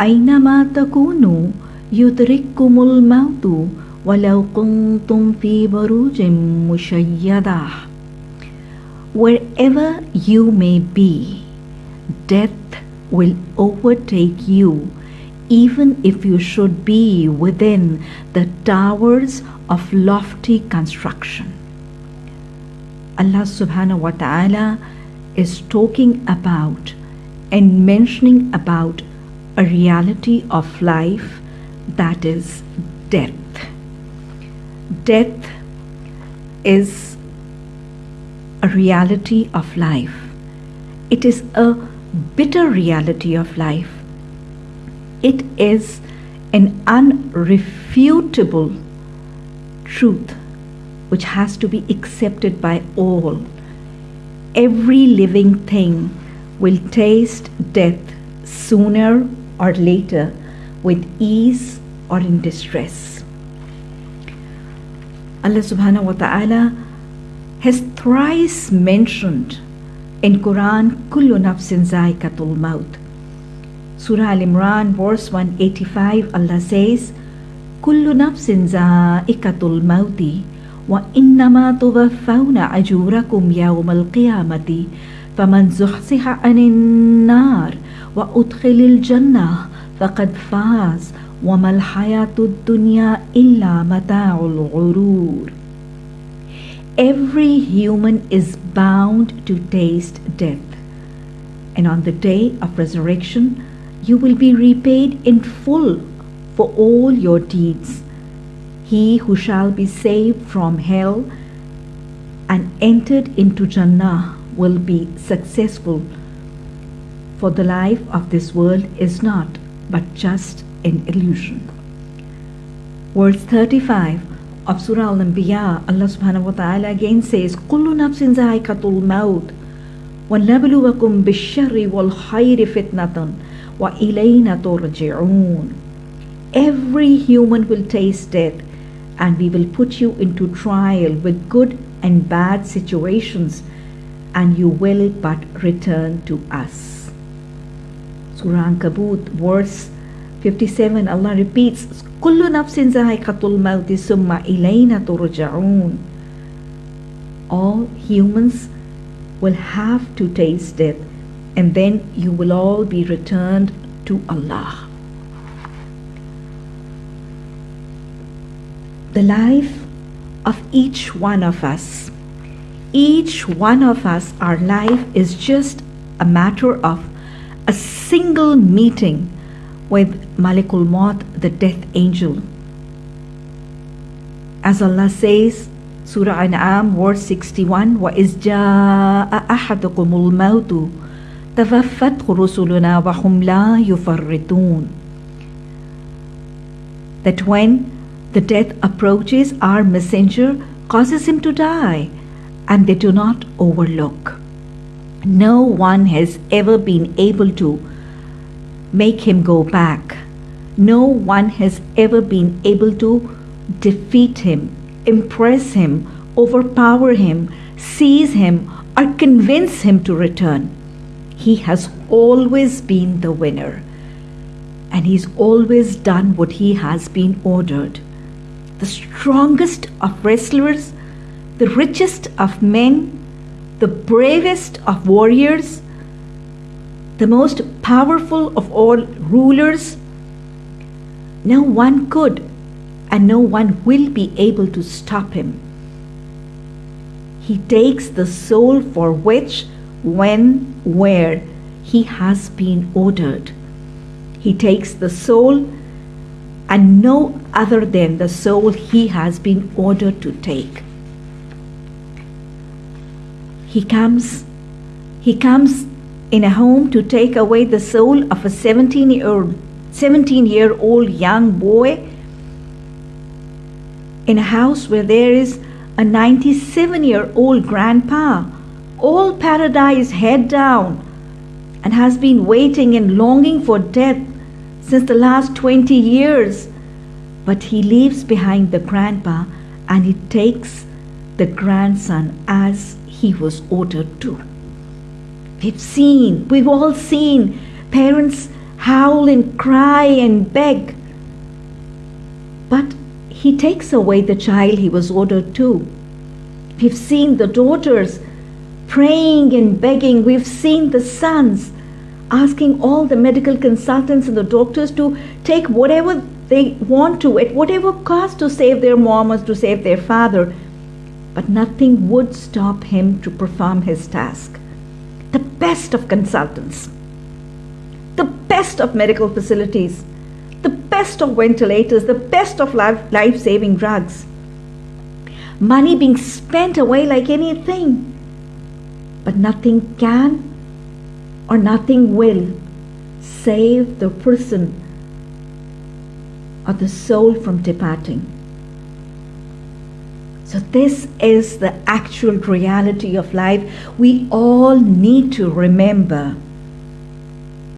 أينما تكونوا يدرككم الموت ولو كنتم في بروج مشيدة Wherever you may be, death will overtake you even if you should be within the towers of lofty construction. Allah subhanahu wa ta'ala is talking about and mentioning about a reality of life that is death. Death is a reality of life. It is a bitter reality of life. It is an unrefutable truth which has to be accepted by all. Every living thing will taste death sooner or later with ease or in distress. Allah subhanahu wa ta'ala has thrice mentioned in Quran kullu nafsin zaikatul maut. Surah Al Imran verse 185 Allah says kullu nafsin zaikatul mauti wa innama tuwaffawna ajurakum yawmal qiyamati faman zuhziha anin nar wa udkhilil jannah faqad faz وما الحياة الدنيا إلا متاع الغرور Every human is bound to taste death. And on the day of resurrection, you will be repaid in full for all your deeds. He who shall be saved from hell and entered into Jannah will be successful. For the life of this world is not but just an illusion. Verse 35 of Surah Al-Anbiya, Allah subhanahu wa ta'ala again says, كُلُّ نَفْسٍ ذَائِقَةُ الْمَوْتِ وَنَبْلُوَكُمْ بِالشَّرِّ وَالْخَيْرِ فِتْنَةً وَإِلَيْنَا تُرْجِعُونَ Every human will taste death and we will put you into trial with good and bad situations and you will but return to us. Surah Ankabut verse 57 Allah repeats كل نفس ذائقة الموت ثم إلينا ترجعون All humans will have to taste death and then you will all be returned to Allah. The life of each one of us, each one of us, our life is just a matter of a single meeting with Malikul Maut, the death angel. As Allah says, Surah An'am, verse 61, وَإِذْ جَاءَ أَحَدُكُمُ الْمَوْتُ تَفَفَّتْهُ رُسُلُنَا وَهُمْ لَا يُفَرِّطُونَ That when the death approaches, our messenger causes him to die, and they do not overlook. No one has ever been able to make him go back. No one has ever been able to defeat him, impress him, overpower him, seize him, or convince him to return. He has always been the winner, and he's always done what he has been ordered. The strongest of wrestlers, the richest of men, the bravest of warriors, the most powerful of all rulers, no one could and no one will be able to stop him. He takes the soul for which, when, where he has been ordered. He takes the soul and no other than the soul he has been ordered to take. He comes, he comes in a home to take away the soul of a 17 year old 17 year old young boy in a house where there is a 97 year old grandpa, all paradise head down, and has been waiting and longing for death since the last 20 years. But he leaves behind the grandpa and he takes the grandson as he was ordered to. We've seen, we've all seen parents howl and cry and beg. But he takes away the child he was ordered to. We've seen the daughters praying and begging. We've seen the sons asking all the medical consultants and the doctors to take whatever they want to at whatever cost to save their mom or to save their father. But nothing would stop him to perform his task. The best of consultants, the best of medical facilities, the best of ventilators, the best of life saving drugs money being spent away like anything. But nothing can or nothing will save the person or the soul from departing. So, this is the actual reality of life we all need to remember.